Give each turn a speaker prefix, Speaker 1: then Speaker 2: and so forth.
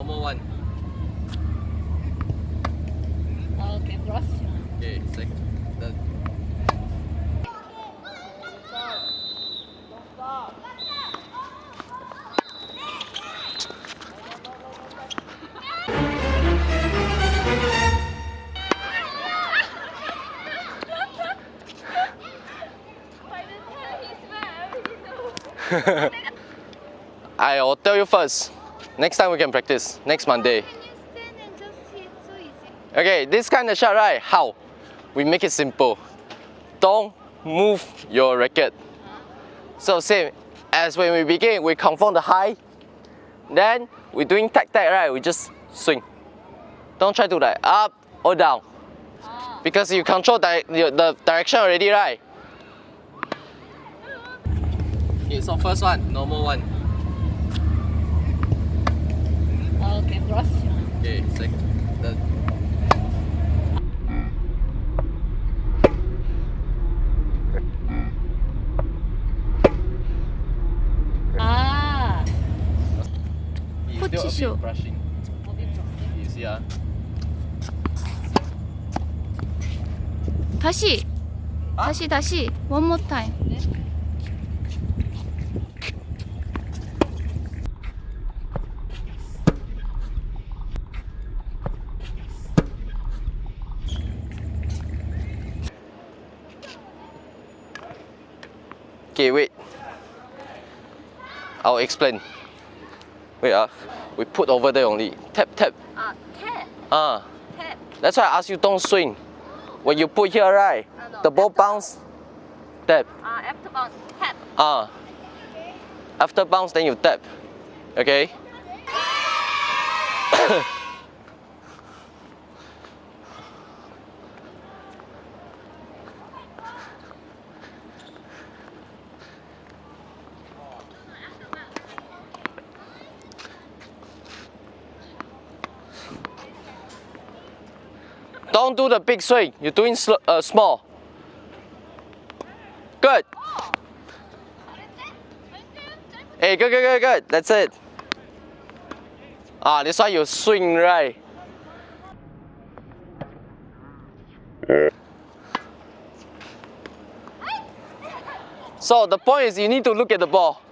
Speaker 1: Normal one.
Speaker 2: Okay, cross.
Speaker 1: Okay, second. The, I will tell you first. Next time we can practice. Next Monday.
Speaker 2: Can you stand and just hit so easy?
Speaker 1: Okay, this kind of shot, right? How? We make it simple. Don't move your racket. So same as when we begin, we confirm the high. Then we're doing tag tag, right? We just swing. Don't try to like up or down.
Speaker 2: Ah.
Speaker 1: Because you control di the, the direction already, right? Okay, so first one, normal one.
Speaker 2: Okay, cross.
Speaker 1: Okay, second. The,
Speaker 2: Ah.
Speaker 1: it's
Speaker 2: Put
Speaker 1: still a
Speaker 2: tissue.
Speaker 1: bit brushing. You see, ah.
Speaker 2: 다시. 다시 다시. One more time.
Speaker 1: Okay, wait. I'll explain. Wait, ah. We put over there only. Tap, tap.
Speaker 2: Ah, tap.
Speaker 1: Ah.
Speaker 2: Tap.
Speaker 1: That's why I ask you don't swing. When you put here, right?
Speaker 2: Ah, no,
Speaker 1: The ball bounce. Tap.
Speaker 2: Ah, after bounce. Tap.
Speaker 1: Ah. After bounce, then you tap. Okay? Don't do the big swing. You're doing uh, small. Good. Hey, good, good, good, good. That's it. Ah, this one you swing right. So the point is you need to look at the ball.